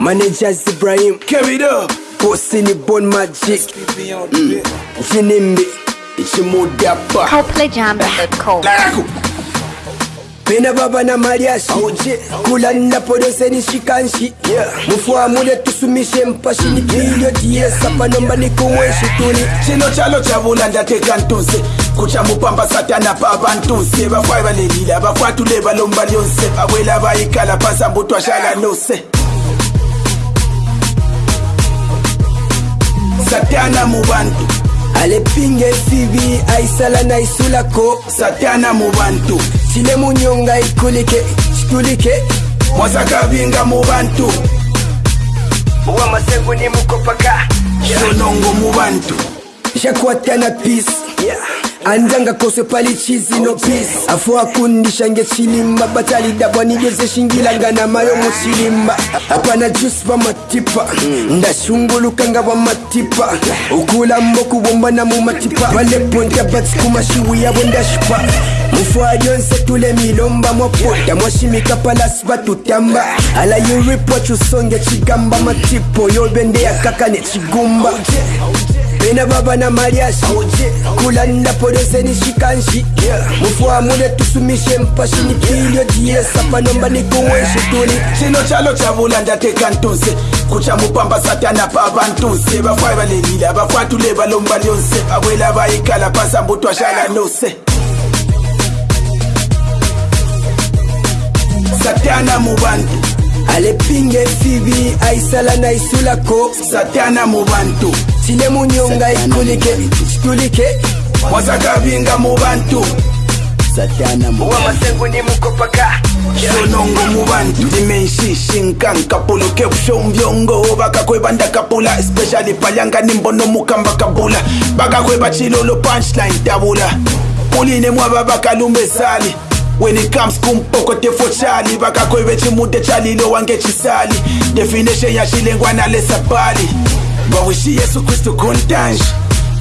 managers Ibrahim. Carry it up. bosi ni bon magic. Mm. vinimbi ichimudapa KopalaJams.com. Lako. pena baba na mariashi kula napodoseni shikanshi mufuamule tusumishe mpashini pilio diesa panomba nikuweshi tuli chino chalo chavula ndateka ntuse kuchamupamba satana pavantuse vafwai valelile vakwatule valomba lyonse vawela vaikala pasambutwashala nose satana mu bantu alepinga esibi aisala na isulako. Satana mu bantu sile munyonga ikulike situlike mwasakabinga mu bantu uwamasegu ni mukopaka. Sonongo mu bantu shakuwatana peace. Andanga kose pali chizi no peace. Afo akundisha ngechilimba batalidabwa nigezeshingilangana mayo muchilimba. Apana juice pamatipa mm. ndashungulukanga pamatipa ukulambo kubomba na mumatipa valeponta batsi kumashiwi yavo ndashipa mufwayo nsetule milomba mwapota mwashimika palasi batutamba ala yuripwa chusonge chigamba matipo oh, yobendeya kaka nechigumba bena baba na mariashi kulanila poloseni shikanshi mufwamule tusumishe mpashini pilyo jiyesa panomba nikuweshituli chino chalo chavula ndateka ntuze kuchamupamba satana pabantuze bafwayi balelile abafwatule balomba lyonse akwela bayikhala pasambutwashala nose satana mu bantu alepinga efibi aisala na isulako satana mu bantu sile munyonga ikulike situlike wazakabinga mu bantu satana mu wamasengu ni mukopaka. Sonongo mu bantu dimenshishinkanka poloke ushombiongo bakakwebanda kapula especially palyanga nimbono mukamba kabula. Bakakweba chilolo punchline tabula. Muline mwaba bakalumbesali when it comes kumpoko tefotshali vakakwevechimuti etshaliliwa ngechisali definition ya xilengwana lesabali vawishi yesu kristu khontanji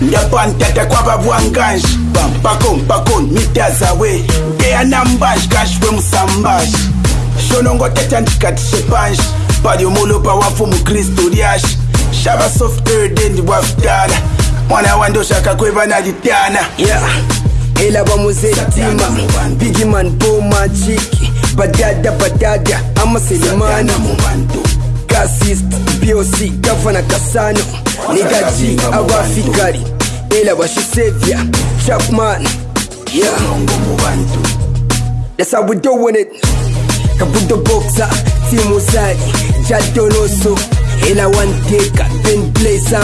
ndabantata kwavavwanganji bampakompakon mitazawe ngeyanambanji kaxwe musambaxi xonongoteta ndikati xepanji paliumulopa wa mfumu kristu lyaxi xava software dendi wa vitala n'wana wa ndoxakakweva na litana. Yeah. Ela bamuzetima bigiman bo majiki badada badada amaselemana mubantu kasist boc gavana kasano nigaji abafikari ela bashisevya chapman. Yeah. That's how we doing it. Kabuto boxer, Timo Zari, Jadonoso, Ela one taker, Ben Blazer,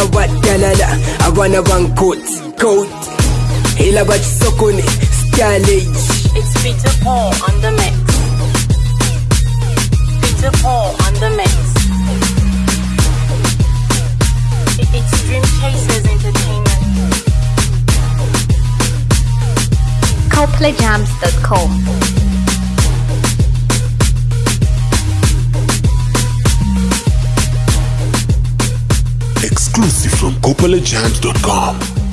Avana Van coat Coat, Coat, Ela Bachisokone, Stylage. It's Peter Paul on the mix. Peter Paul on the mix. It's Dream Chasers Entertainment. KopalaJams.com. Exclusive from KopalaJams.com.